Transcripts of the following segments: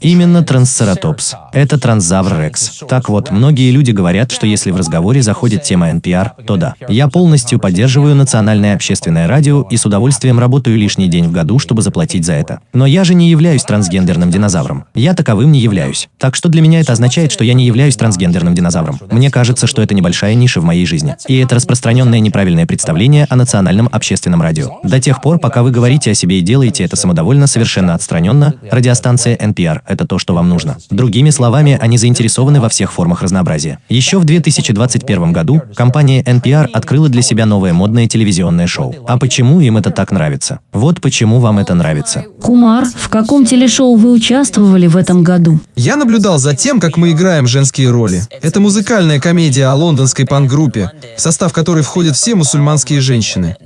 Именно Трансцератопс. Это Трансзавр Рекс. Так вот, многие люди говорят, что если в разговоре заходит тема NPR, то да. Я полностью поддерживаю национальное общественное радио и с удовольствием работаю лишний день в году, чтобы заплатить за это. Но я же не являюсь трансгендерным динозавром. Я таковым не являюсь. Так что для меня это означает, что я не являюсь трансгендерным динозавром. Мне кажется, что это небольшая ниша в моей жизни. И это распространенное неправильное представление о национальном общественном радио. До тех пор, пока вы говорите о себе и делаете это самодовольно, совершенно отстраненно, радиостанция NPR – это то, что вам нужно. Другими словами, они заинтересованы во всех формах разнообразия. Еще в 2021 году компания NPR открыла для себя новое модное телевизионное шоу. А почему им это так нравится? Вот почему вам это нравится. Кумар, в каком телешоу вы участвовали в этом году? Я наблюдал за тем, как мы играем женские роли. Это музыкальная комедия о лондонской панк-группе, в состав которой входят все мусульманские женщины.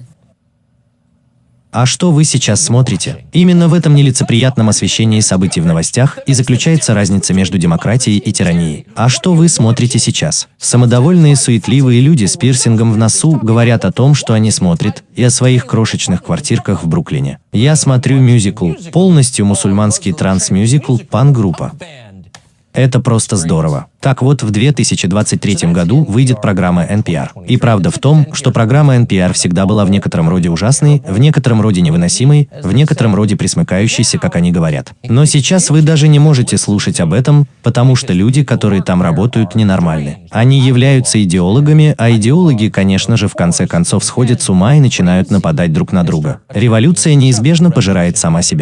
А что вы сейчас смотрите? Именно в этом нелицеприятном освещении событий в новостях и заключается разница между демократией и тиранией. А что вы смотрите сейчас? Самодовольные, суетливые люди с пирсингом в носу говорят о том, что они смотрят, и о своих крошечных квартирках в Бруклине. Я смотрю мюзикл, полностью мусульманский транс-мюзикл «Пан-группа». Это просто здорово. Так вот, в 2023 году выйдет программа NPR. И правда в том, что программа NPR всегда была в некотором роде ужасной, в некотором роде невыносимой, в некотором роде присмыкающейся, как они говорят. Но сейчас вы даже не можете слушать об этом, потому что люди, которые там работают, ненормальны. Они являются идеологами, а идеологи, конечно же, в конце концов сходят с ума и начинают нападать друг на друга. Революция неизбежно пожирает сама себя.